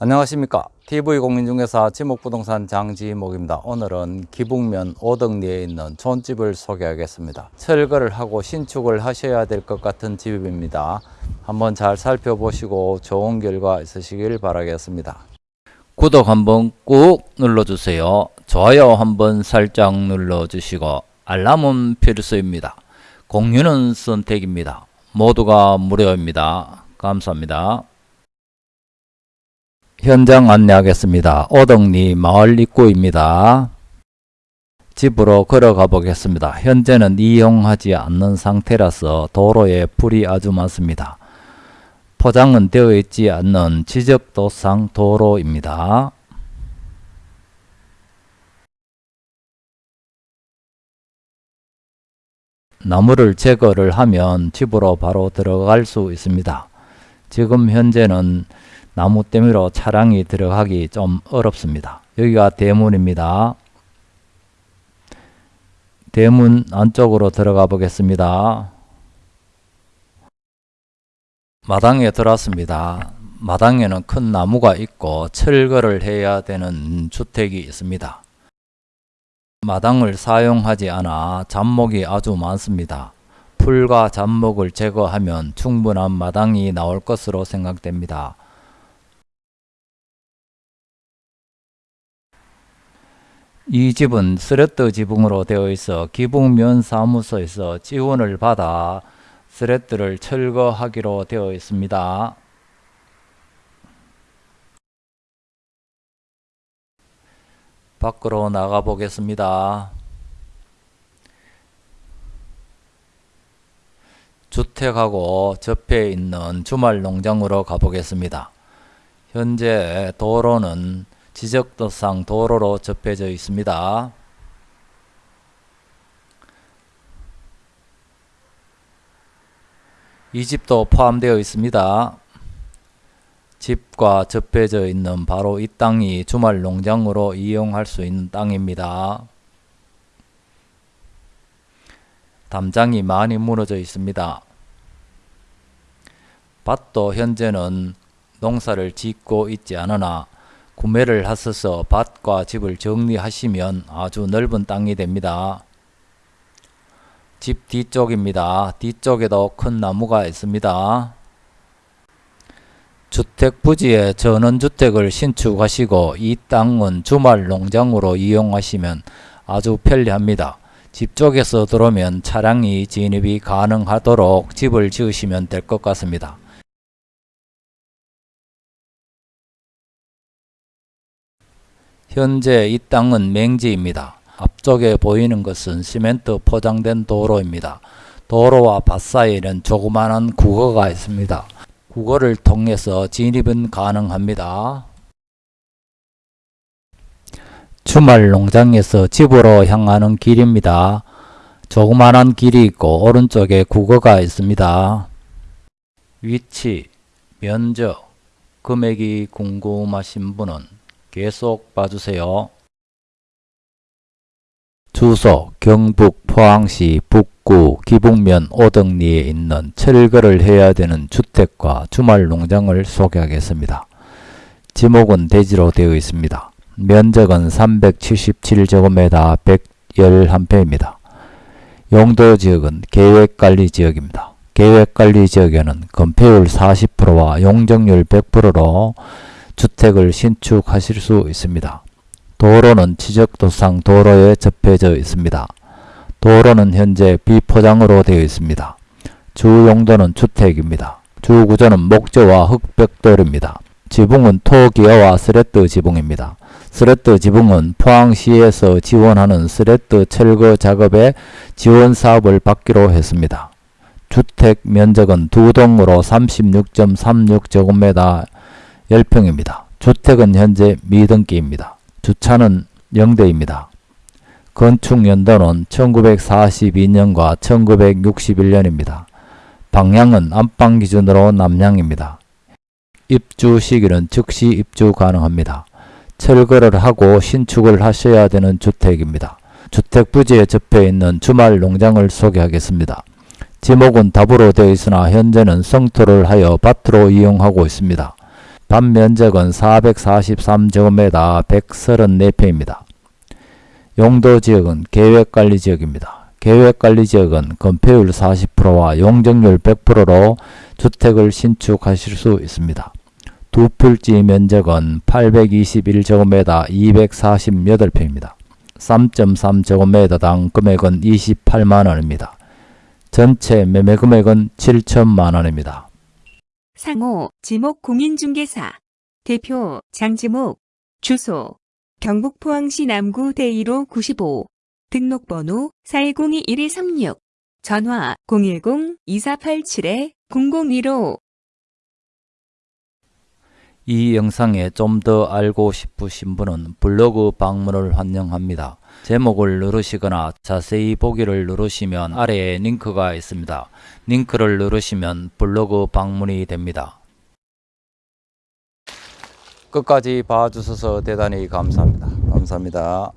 안녕하십니까. TV공인중개사 지목부동산 장지목입니다. 오늘은 기북면 오덕리에 있는 촌집을 소개하겠습니다. 철거를 하고 신축을 하셔야 될 것 같은 집입니다. 한번 잘 살펴보시고 좋은 결과 있으시길 바라겠습니다. 구독 한번 꾹 눌러주세요. 좋아요 한번 살짝 눌러주시고 알람은 필수입니다. 공유는 선택입니다. 모두가 무료입니다. 감사합니다 현장 안내하겠습니다. 오덕리 마을 입구입니다. 집으로 걸어가 보겠습니다. 현재는 이용하지 않는 상태라서 도로에 불이 아주 많습니다. 포장은 되어 있지 않는 지적도상 도로입니다. 나무를 제거를 하면 집으로 바로 들어갈 수 있습니다. 지금 현재는 나무 때문에 차량이 들어가기 좀 어렵습니다. 여기가 대문입니다. 대문 안쪽으로 들어가 보겠습니다. 마당에 들어왔습니다. 마당에는 큰 나무가 있고 철거를 해야 되는 주택이 있습니다. 마당을 사용하지 않아 잡목이 아주 많습니다. 풀과 잡목을 제거하면 충분한 마당이 나올 것으로 생각됩니다. 이 집은 스레트 지붕으로 되어 있어 기북면 사무소에서 지원을 받아 스레트를 철거하기로 되어 있습니다. 밖으로 나가 보겠습니다. 주택하고 접해 있는 주말 농장으로 가보겠습니다. 현재 도로는 지적도상 도로로 접해져 있습니다. 이 집도 포함되어 있습니다. 집과 접해져 있는 바로 이 땅이 주말 농장으로 이용할 수 있는 땅입니다. 담장이 많이 무너져 있습니다. 밭도 현재는 농사를 짓고 있지 않으나 구매를 하셔서 밭과 집을 정리하시면 아주 넓은 땅이 됩니다. 집 뒤쪽입니다. 뒤쪽에도 큰 나무가 있습니다. 주택 부지에 전원주택을 신축하시고 이 땅은 주말 농장으로 이용하시면 아주 편리합니다. 집 쪽에서 들어오면 차량이 진입이 가능하도록 집을 지으시면 될 것 같습니다. 현재 이 땅은 맹지입니다. 앞쪽에 보이는 것은 시멘트 포장된 도로입니다. 도로와 밭 사이에는 조그마한 국어가 있습니다. 국어를 통해서 진입은 가능합니다. 주말 농장에서 집으로 향하는 길입니다. 조그마한 길이 있고 오른쪽에 국어가 있습니다. 위치, 면적, 금액이 궁금하신 분은 계속 봐주세요. 주소 경북 포항시 북구 기북면 오덕리에 있는 철거를 해야 되는 주택과 주말 농장을 소개하겠습니다. 지목은 대지로 되어 있습니다. 면적은 377제곱미터 111평입니다. 용도 지역은 계획관리 지역입니다. 계획관리 지역에는 건폐율 40%와 용적률 100%로 주택을 신축하실 수 있습니다. 도로는 지적도상 도로에 접해져 있습니다. 도로는 현재 비포장으로 되어 있습니다. 주 용도는 주택입니다. 주 구조는 목재와 흑벽돌입니다. 지붕은 토기와와 스레트 지붕입니다. 스레트 지붕은 포항시에서 지원하는 스레트 철거 작업에 지원 사업을 받기로 했습니다. 주택 면적은 두 동으로 36.36제곱미터 10평입니다. 주택은 현재 미등기입니다. 주차는 0대입니다. 건축 연도는 1942년과 1961년입니다. 방향은 안방 기준으로 남향입니다. 입주 시기는 즉시 입주 가능합니다. 철거를 하고 신축을 하셔야 되는 주택입니다. 주택 부지에 접해 있는 주말 농장을 소개하겠습니다. 지목은 답으로 되어 있으나 현재는 성토를 하여 밭으로 이용하고 있습니다. 반 면적은 443제곱미터 134평입니다. 용도 지역은 계획관리지역입니다. 계획관리지역은 건폐율 40%와 용적률 100%로 주택을 신축하실 수 있습니다. 두 필지 면적은 821제곱미터 248평입니다. 3.3제곱미터당 금액은 28만원입니다. 전체 매매 금액은 7천만원입니다. 상호 지목 공인중개사. 대표 장지목. 주소 경북 포항시 남구 대1호 95 등록번호 410-2136 전화 010-2487-0015 이 영상에 좀 더 알고 싶으신 분은 블로그 방문을 환영합니다. 제목을 누르시거나 자세히 보기를 누르시면 아래에 링크가 있습니다. 링크를 누르시면 블로그 방문이 됩니다. 끝까지 봐주셔서 대단히 감사합니다. 감사합니다.